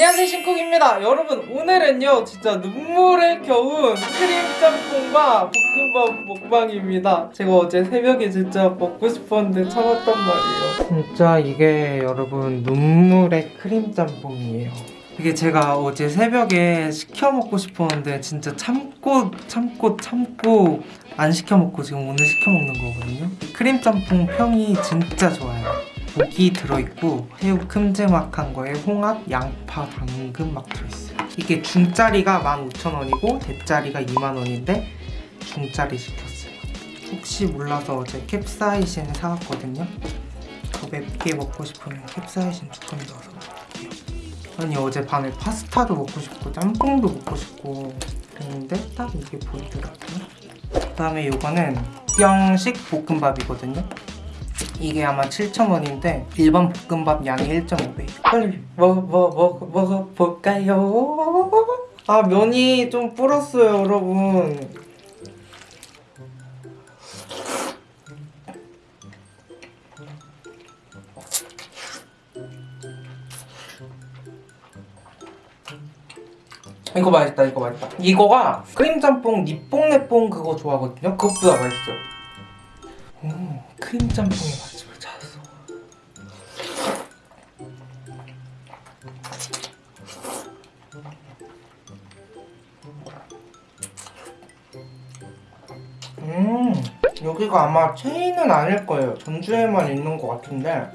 안녕하세요 신쿡입니다. 여러분 오늘은요 진짜 눈물에 겨운 크림 짬뽕과 볶음밥 먹방입니다. 제가 어제 새벽에 진짜 먹고 싶었는데 참았단 말이에요. 진짜 이게 여러분 눈물의 크림 짬뽕이에요. 이게 제가 어제 새벽에 시켜 먹고 싶었는데 진짜 참고 참고 참고 안 시켜 먹고 지금 오늘 시켜 먹는 거거든요. 크림 짬뽕 평이 진짜 좋아요 고기 들어있고 새우 큼지막한 거에 홍합, 양파, 당근 막 들어있어요. 이게 중짜리가 15,000원이고 대짜리가 2만원인데 중짜리 시켰어요. 혹시 몰라서 어제 캡사이신 사왔거든요. 더 맵게 먹고 싶으면 캡사이신 조금 넣어서 먹을게요. 아니 어제 밤에 파스타도 먹고 싶고 짬뽕도 먹고 싶고 그랬는데 딱 이게 보이더라고요. 그 다음에 이거는 영식 볶음밥이거든요 이게 아마 7,000원인데 일반 볶음밥 양이 1.5배. 빨리 먹어 먹어 먹어 먹어볼까요? 아 면이 좀 불었어요 여러분. 이거 맛있다 이거 맛있다. 이거가 크림짬뽕 니뽕내뽕 그거 좋아하거든요. 그것보다 맛있어요 오, 크림 짬뽕의 맛집을 찾았어. 음 여기가 아마 체인은 아닐 거예요. 전주에만 있는 것 같은데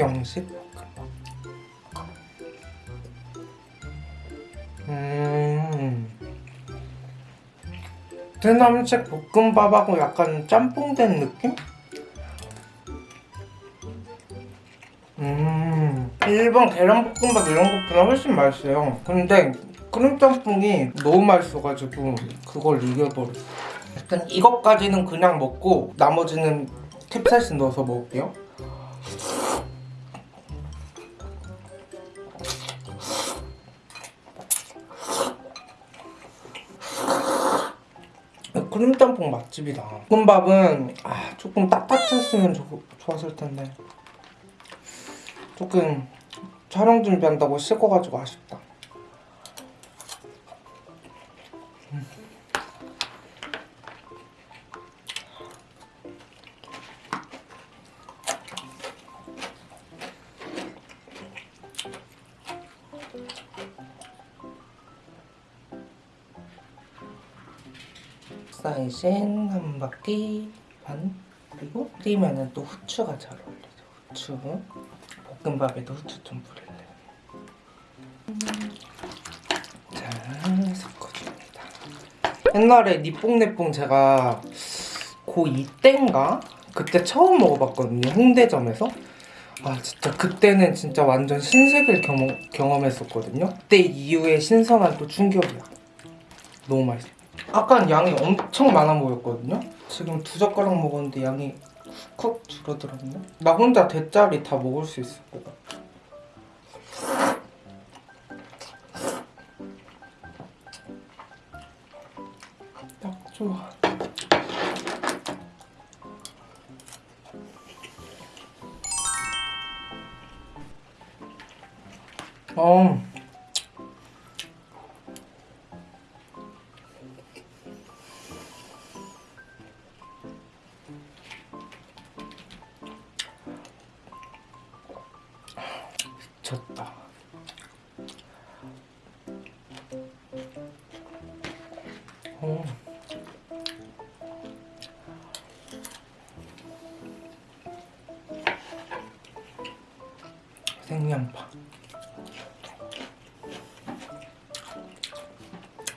경식 음. 베트남식 볶음밥하고 약간 짬뽕된 느낌? 음. 일본 계란볶음밥 이런 것보다 훨씬 맛있어요. 근데 크림짬뽕이 너무 맛있어가지고 그걸 이겨버렸어 일단 이것까지는 그냥 먹고 나머지는 캡사이신 넣어서 먹을게요 크림짬뽕 맛집이다. 볶음밥은 아, 조금 따뜻했으면 좋, 좋았을 텐데. 조금 촬영 준비한다고 식어가지고 아쉽다 사이신 한 바퀴 반. 그리고 끓이면은 또 후추가 잘 어울리죠. 후추. 볶음밥에도 후추 좀 뿌릴래 잘 섞어줍니다. 옛날에 니뽕내뽕 제가 고2 때인가? 그때 처음 먹어봤거든요 홍대점에서. 아 진짜 그때는 진짜 완전 신세계를 경험, 경험했었거든요. 그때 이후에 신선한 또 충격이야. 너무 맛있어 아까 양이 엄청 많아 보였거든요? 지금 두 젓가락 먹었는데 양이 훅 줄어들었네? 나 혼자 대짜리 다 먹을 수 있을 것 같아. 딱 좋아. 어 미쳤다. 어. 생양파.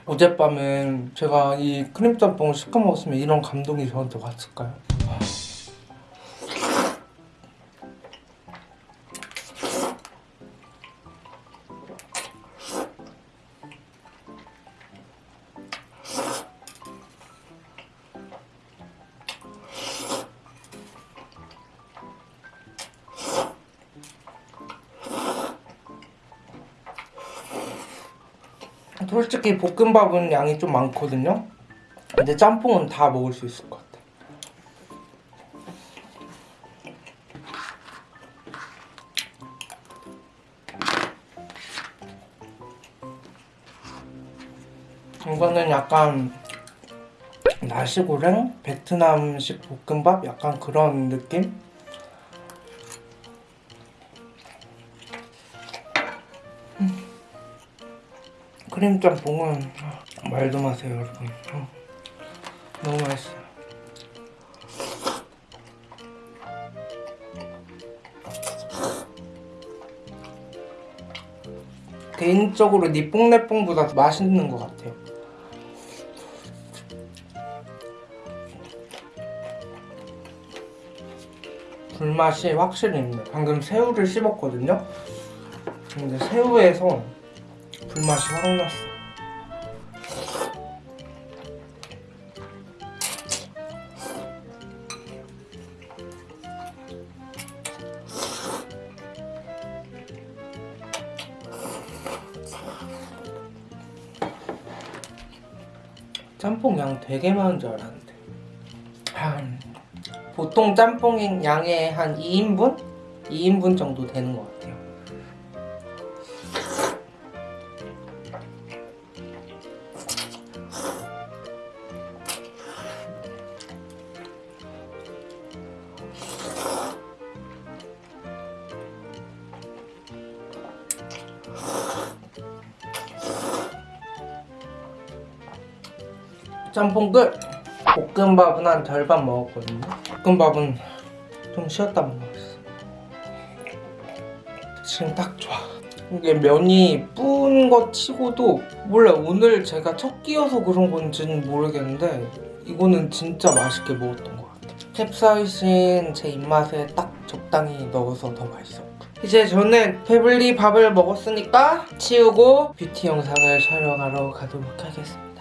어젯밤엔 제가 이 크림짬뽕을 시켜 먹었으면 이런 감동이 저한테 왔을까요? 솔직히 볶음밥은 양이 좀 많거든요. 근데 짬뽕은 다 먹을 수 있을 것 같아. 이거는 약간 나시고랭? 베트남식 볶음밥? 약간 그런 느낌? 크림 짬뽕은 말도 마세요 여러분. 어. 너무 맛있어요. 개인적으로 니뽕내뽕보다 더 맛있는 것 같아요. 불맛이 확실히 있네. 방금 새우를 씹었거든요. 근데 새우에서 불맛이 확 났어. 짬뽕 양 되게 많은 줄 알았는데. 한 보통 짬뽕 양의 한 2인분? 2인분 정도 되는 것 같아요 짬뽕 끝! 볶음밥은 한 절반 먹었거든요. 볶음밥은 좀 쉬었다 먹었어. 지금 딱 좋아. 이게 면이 뿌은 것 치고도 몰라 오늘 제가 첫 끼여서 그런 건지는 모르겠는데 이거는 진짜 맛있게 먹었던 것 같아요. 캡사이신 제 입맛에 딱 적당히 넣어서 더 맛있었고. 이제 저는 배불리 밥을 먹었으니까 치우고 뷰티 영상을 촬영하러 가도록 하겠습니다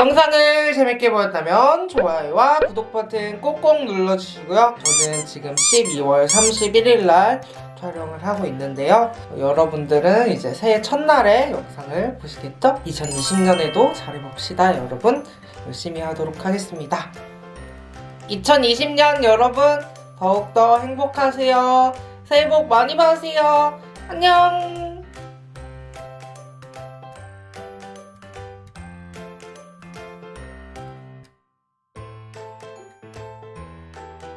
영상을 재밌게 보셨다면 좋아요와 구독 버튼 꼭꼭 눌러주시고요. 저는 지금 12월 31일 날 촬영을 하고 있는데요. 여러분들은 이제 새해 첫날에 영상을 보시겠죠? 2020년에도 잘해봅시다 여러분. 열심히 하도록 하겠습니다. 2020년 여러분 더욱더 행복하세요. 새해 복 많이 받으세요. 안녕